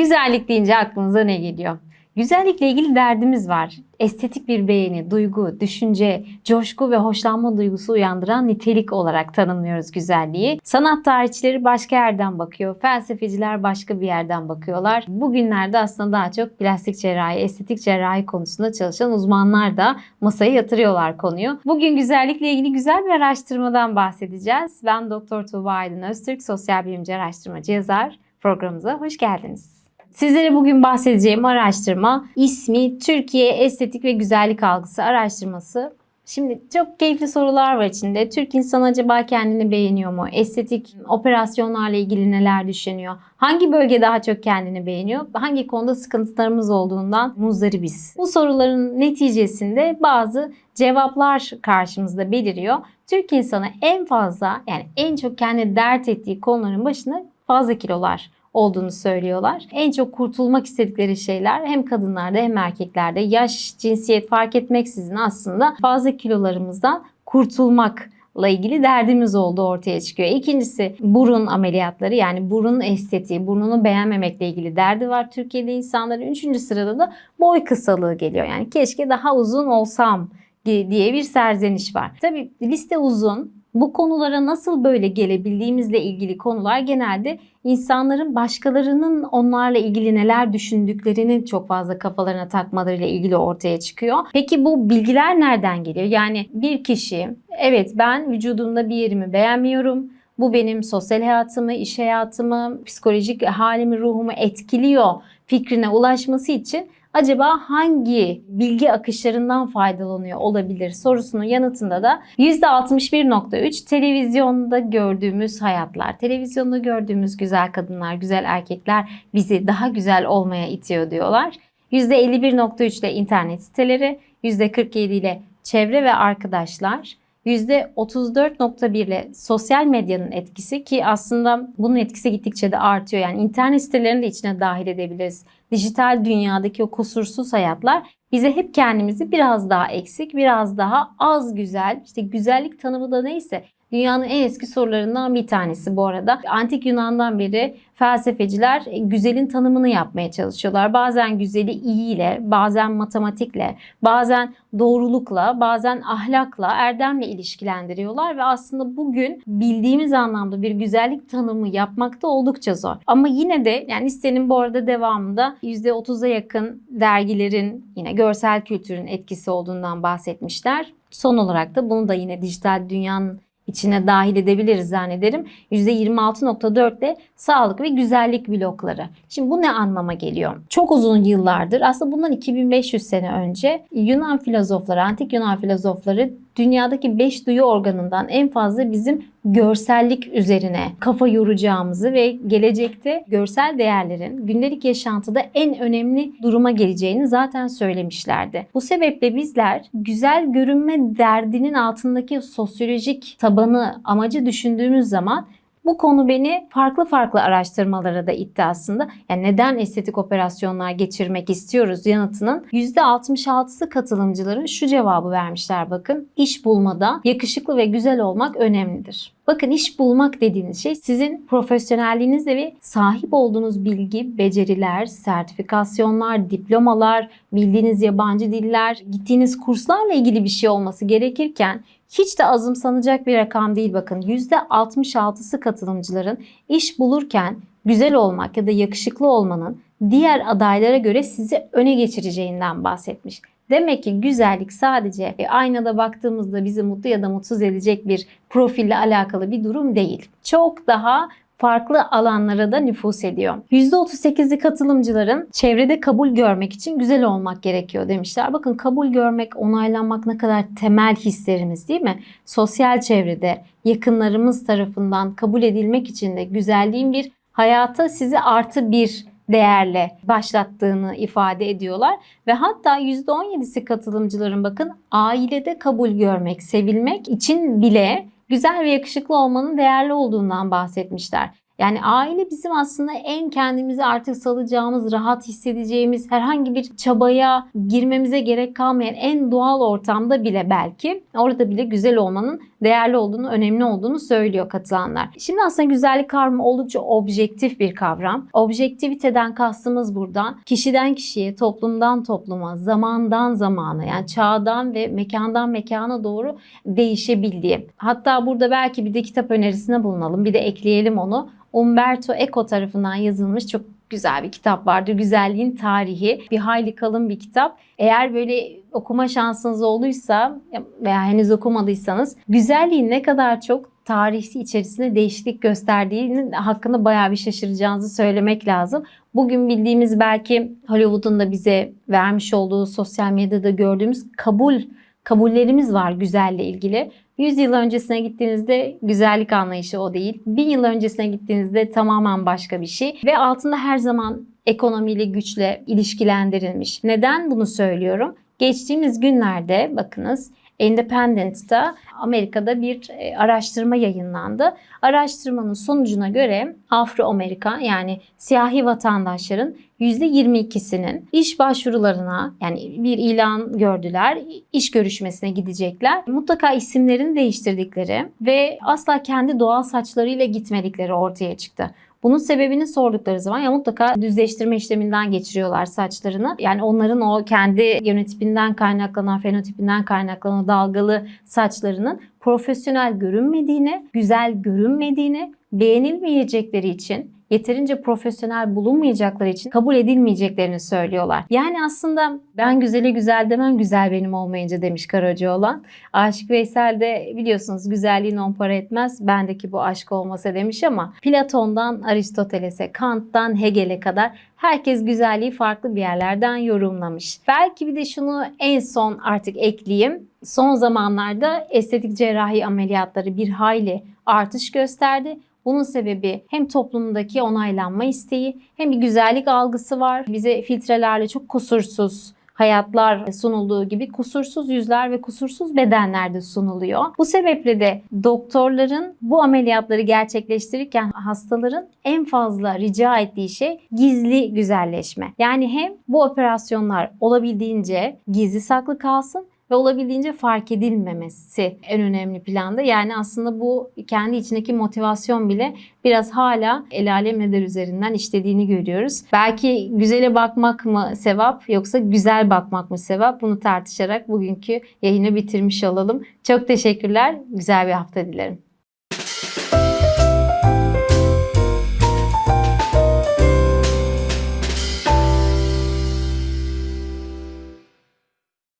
Güzellik deyince aklınıza ne geliyor? Güzellikle ilgili derdimiz var. Estetik bir beğeni, duygu, düşünce, coşku ve hoşlanma duygusu uyandıran nitelik olarak tanımlıyoruz güzelliği. Sanat tarihçileri başka yerden bakıyor, felsefeciler başka bir yerden bakıyorlar. Bugünlerde aslında daha çok plastik cerrahi, estetik cerrahi konusunda çalışan uzmanlar da masaya yatırıyorlar konuyu. Bugün güzellikle ilgili güzel bir araştırmadan bahsedeceğiz. Ben Doktor Tuğba Aydın Öztürk, sosyal bilimci araştırmacı yazar. Programımıza hoş geldiniz. Sizlere bugün bahsedeceğim araştırma ismi Türkiye Estetik ve Güzellik Algısı araştırması. Şimdi çok keyifli sorular var içinde. Türk insanı acaba kendini beğeniyor mu? Estetik operasyonlarla ilgili neler düşünüyor? Hangi bölge daha çok kendini beğeniyor? Hangi konuda sıkıntılarımız olduğundan muzdaribiz? Bu soruların neticesinde bazı cevaplar karşımızda beliriyor. Türk insanı en fazla yani en çok kendi dert ettiği konuların başında fazla kilolar olduğunu söylüyorlar. En çok kurtulmak istedikleri şeyler hem kadınlarda hem erkeklerde yaş, cinsiyet fark etmeksizin aslında fazla kilolarımızdan kurtulmakla ilgili derdimiz olduğu ortaya çıkıyor. İkincisi burun ameliyatları yani burun estetiği, burnunu beğenmemekle ilgili derdi var Türkiye'de insanların. Üçüncü sırada da boy kısalığı geliyor. Yani keşke daha uzun olsam diye bir serzeniş var. Tabii liste uzun. Bu konulara nasıl böyle gelebildiğimizle ilgili konular genelde insanların başkalarının onlarla ilgili neler düşündüklerini çok fazla kafalarına takmalarıyla ilgili ortaya çıkıyor. Peki bu bilgiler nereden geliyor? Yani bir kişi evet ben vücudumda bir yerimi beğenmiyorum. Bu benim sosyal hayatımı, iş hayatımı, psikolojik halimi, ruhumu etkiliyor fikrine ulaşması için acaba hangi bilgi akışlarından faydalanıyor olabilir sorusunun yanıtında da %61.3 televizyonda gördüğümüz hayatlar, televizyonda gördüğümüz güzel kadınlar, güzel erkekler bizi daha güzel olmaya itiyor diyorlar. %51.3 ile internet siteleri, %47 ile çevre ve arkadaşlar, %34.1 ile sosyal medyanın etkisi ki aslında bunun etkisi gittikçe de artıyor. Yani internet sitelerini de içine dahil edebiliriz. Dijital dünyadaki o kusursuz hayatlar bize hep kendimizi biraz daha eksik, biraz daha az güzel, işte güzellik tanımı da neyse Dünyanın en eski sorularından bir tanesi bu arada. Antik Yunan'dan beri felsefeciler güzelin tanımını yapmaya çalışıyorlar. Bazen güzeli iyi ile, bazen matematikle, bazen doğrulukla, bazen ahlakla, erdemle ilişkilendiriyorlar ve aslında bugün bildiğimiz anlamda bir güzellik tanımı yapmakta oldukça zor. Ama yine de yani listenin bu arada devamında %30'a yakın dergilerin yine görsel kültürün etkisi olduğundan bahsetmişler. Son olarak da bunu da yine dijital dünyanın içine dahil edebiliriz zannederim. %26.4 de sağlık ve güzellik blokları. Şimdi bu ne anlama geliyor? Çok uzun yıllardır aslında bundan 2500 sene önce Yunan filozofları, antik Yunan filozofları dünyadaki 5 duyu organından en fazla bizim görsellik üzerine kafa yoracağımızı ve gelecekte görsel değerlerin gündelik yaşantıda en önemli duruma geleceğini zaten söylemişlerdi. Bu sebeple bizler güzel görünme derdinin altındaki sosyolojik tabanı, amacı düşündüğümüz zaman bu konu beni farklı farklı araştırmalara da itti aslında. Yani neden estetik operasyonlar geçirmek istiyoruz yanıtının %66'sı katılımcıların şu cevabı vermişler bakın. İş bulmada yakışıklı ve güzel olmak önemlidir. Bakın iş bulmak dediğiniz şey sizin profesyonelliğinizle ve sahip olduğunuz bilgi, beceriler, sertifikasyonlar, diplomalar, bildiğiniz yabancı diller, gittiğiniz kurslarla ilgili bir şey olması gerekirken hiç de azımsanacak bir rakam değil bakın. %66'sı katılımcıların iş bulurken güzel olmak ya da yakışıklı olmanın diğer adaylara göre sizi öne geçireceğinden bahsetmiş. Demek ki güzellik sadece e, aynada baktığımızda bizi mutlu ya da mutsuz edecek bir profille alakalı bir durum değil. Çok daha farklı alanlara da nüfus ediyor. %38'li katılımcıların çevrede kabul görmek için güzel olmak gerekiyor demişler. Bakın kabul görmek, onaylanmak ne kadar temel hislerimiz değil mi? Sosyal çevrede yakınlarımız tarafından kabul edilmek için de güzelliğin bir hayata sizi artı bir değerle başlattığını ifade ediyorlar. Ve hatta %17'si katılımcıların bakın ailede kabul görmek, sevilmek için bile güzel ve yakışıklı olmanın değerli olduğundan bahsetmişler. Yani aile bizim aslında en kendimizi artık salacağımız, rahat hissedeceğimiz, herhangi bir çabaya girmemize gerek kalmayan en doğal ortamda bile belki orada bile güzel olmanın değerli olduğunu, önemli olduğunu söylüyor katılanlar. Şimdi aslında güzellik kavramı oldukça objektif bir kavram. Objektiviteden kastımız buradan kişiden kişiye, toplumdan topluma, zamandan zamana yani çağdan ve mekandan mekana doğru değişebildiği. Hatta burada belki bir de kitap önerisinde bulunalım. Bir de ekleyelim onu. Umberto Eco tarafından yazılmış çok güzel bir kitap vardır. Güzelliğin tarihi. Bir hayli kalın bir kitap. Eğer böyle okuma şansınız olduysa veya henüz okumadıysanız güzelliğin ne kadar çok tarihi içerisinde değişiklik gösterdiğinin hakkında bayağı bir şaşıracağınızı söylemek lazım. Bugün bildiğimiz belki Hollywood'un da bize vermiş olduğu sosyal medyada gördüğümüz kabul kabullerimiz var güzelle ilgili. 100 yıl öncesine gittiğinizde güzellik anlayışı o değil. 1000 yıl öncesine gittiğinizde tamamen başka bir şey. Ve altında her zaman ekonomiyle, güçle ilişkilendirilmiş. Neden bunu söylüyorum? Geçtiğimiz günlerde bakınız Independent'ta Amerika'da bir e, araştırma yayınlandı. Araştırmanın sonucuna göre Afro-Amerikan yani siyahi vatandaşların %22'sinin iş başvurularına yani bir ilan gördüler, iş görüşmesine gidecekler. Mutlaka isimlerini değiştirdikleri ve asla kendi doğal saçlarıyla gitmedikleri ortaya çıktı. Bunun sebebini sordukları zaman ya mutlaka düzleştirme işleminden geçiriyorlar saçlarını. Yani onların o kendi genotipinden kaynaklanan, fenotipinden kaynaklanan dalgalı saçlarının profesyonel görünmediğini, güzel görünmediğini, beğenilmeyecekleri için yeterince profesyonel bulunmayacakları için kabul edilmeyeceklerini söylüyorlar. Yani aslında ben güzele güzel demem güzel benim olmayınca demiş Karacaoğlan. Aşık Veysel de biliyorsunuz güzelliğin on para etmez bendeki bu aşk olmasa demiş ama Platon'dan Aristoteles'e, Kant'tan Hegel'e kadar herkes güzelliği farklı bir yerlerden yorumlamış. Belki bir de şunu en son artık ekleyeyim. Son zamanlarda estetik cerrahi ameliyatları bir hayli artış gösterdi. Bunun sebebi hem toplumdaki onaylanma isteği hem bir güzellik algısı var. Bize filtrelerle çok kusursuz hayatlar sunulduğu gibi kusursuz yüzler ve kusursuz bedenler de sunuluyor. Bu sebeple de doktorların bu ameliyatları gerçekleştirirken hastaların en fazla rica ettiği şey gizli güzelleşme. Yani hem bu operasyonlar olabildiğince gizli saklı kalsın ve olabildiğince fark edilmemesi en önemli planda. Yani aslında bu kendi içindeki motivasyon bile biraz hala el alem eder üzerinden işlediğini görüyoruz. Belki güzele bakmak mı sevap yoksa güzel bakmak mı sevap bunu tartışarak bugünkü yayını bitirmiş olalım. Çok teşekkürler. Güzel bir hafta dilerim.